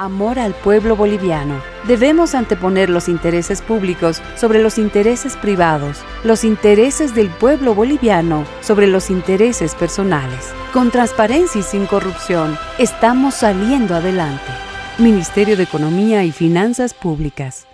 Amor al pueblo boliviano. Debemos anteponer los intereses públicos sobre los intereses privados, los intereses del pueblo boliviano sobre los intereses personales. Con transparencia y sin corrupción, estamos saliendo adelante. Ministerio de Economía y Finanzas Públicas.